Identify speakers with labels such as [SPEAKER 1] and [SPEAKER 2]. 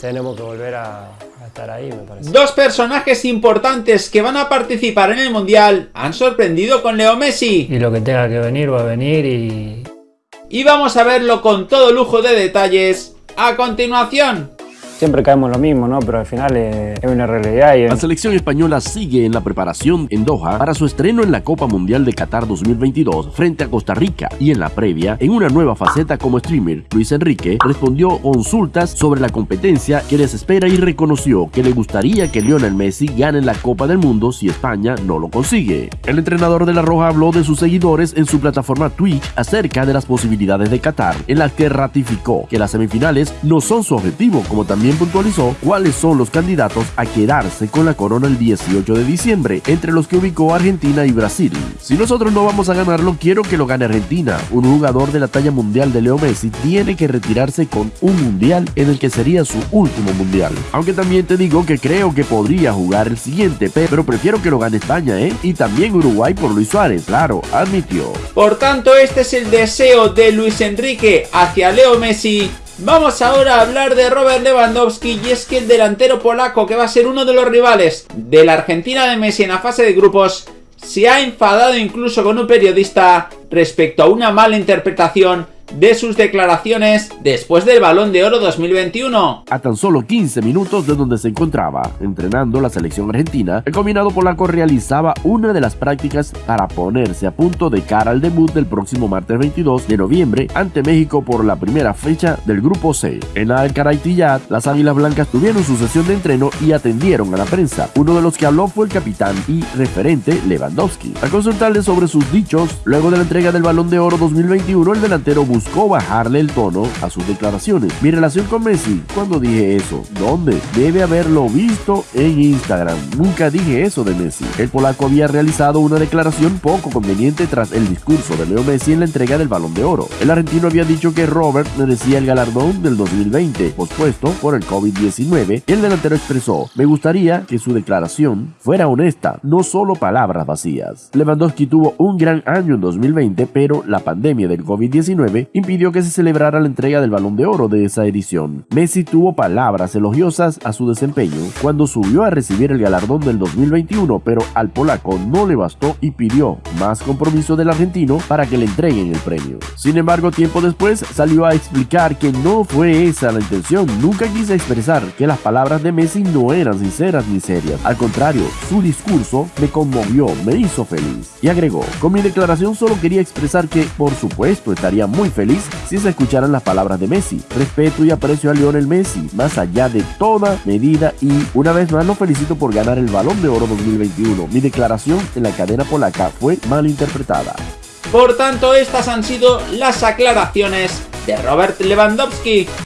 [SPEAKER 1] tenemos que volver a, a estar ahí, me parece.
[SPEAKER 2] Dos personajes importantes que van a participar en el Mundial han sorprendido con Leo Messi.
[SPEAKER 1] Y lo que tenga que venir va a venir y...
[SPEAKER 2] Y vamos a verlo con todo lujo de detalles a continuación.
[SPEAKER 1] Siempre caemos lo mismo, ¿no? Pero al final es, es una realidad
[SPEAKER 3] La selección española sigue en la preparación en Doha para su estreno en la Copa Mundial de Qatar 2022 frente a Costa Rica y en la previa, en una nueva faceta como streamer, Luis Enrique respondió consultas sobre la competencia que les espera y reconoció que le gustaría que Lionel Messi gane la Copa del Mundo si España no lo consigue. El entrenador de la Roja habló de sus seguidores en su plataforma Twitch acerca de las posibilidades de Qatar, en las que ratificó que las semifinales no son su objetivo, como también puntualizó cuáles son los candidatos a quedarse con la corona el 18 de diciembre, entre los que ubicó Argentina y Brasil. Si nosotros no vamos a ganarlo, quiero que lo gane Argentina. Un jugador de la talla mundial de Leo Messi tiene que retirarse con un mundial en el que sería su último mundial. Aunque también te digo que creo que podría jugar el siguiente, pero prefiero que lo gane España, ¿eh? Y también Uruguay por Luis Suárez, claro, admitió.
[SPEAKER 2] Por tanto, este es el deseo de Luis Enrique hacia Leo Messi. Vamos ahora a hablar de Robert Lewandowski y es que el delantero polaco que va a ser uno de los rivales de la Argentina de Messi en la fase de grupos se ha enfadado incluso con un periodista respecto a una mala interpretación de sus declaraciones después del Balón de Oro 2021.
[SPEAKER 3] A tan solo 15 minutos de donde se encontraba entrenando la selección argentina, el combinado polaco realizaba una de las prácticas para ponerse a punto de cara al debut del próximo martes 22 de noviembre ante México por la primera fecha del Grupo C. En la Alcaraitillad, las Águilas Blancas tuvieron su sesión de entreno y atendieron a la prensa. Uno de los que habló fue el capitán y referente Lewandowski. Al consultarle sobre sus dichos, luego de la entrega del Balón de Oro 2021, el delantero buscó bajarle el tono a sus declaraciones. Mi relación con Messi, cuando dije eso? ¿Dónde? Debe haberlo visto en Instagram. Nunca dije eso de Messi. El polaco había realizado una declaración poco conveniente tras el discurso de Leo Messi en la entrega del Balón de Oro. El argentino había dicho que Robert merecía el galardón del 2020, pospuesto por el COVID-19, y el delantero expresó, me gustaría que su declaración fuera honesta, no solo palabras vacías. Lewandowski tuvo un gran año en 2020, pero la pandemia del COVID-19 impidió que se celebrara la entrega del Balón de Oro de esa edición. Messi tuvo palabras elogiosas a su desempeño cuando subió a recibir el galardón del 2021, pero al polaco no le bastó y pidió más compromiso del argentino para que le entreguen el premio. Sin embargo, tiempo después salió a explicar que no fue esa la intención, nunca quise expresar que las palabras de Messi no eran sinceras ni serias. Al contrario, su discurso me conmovió, me hizo feliz. Y agregó, con mi declaración solo quería expresar que, por supuesto, estaría muy feliz si se escucharan las palabras de Messi. Respeto y aprecio a Lionel Messi, más allá de toda medida y una vez más lo felicito por ganar el Balón de Oro 2021. Mi declaración en la cadena polaca fue mal interpretada.
[SPEAKER 2] Por tanto, estas han sido las aclaraciones de Robert Lewandowski.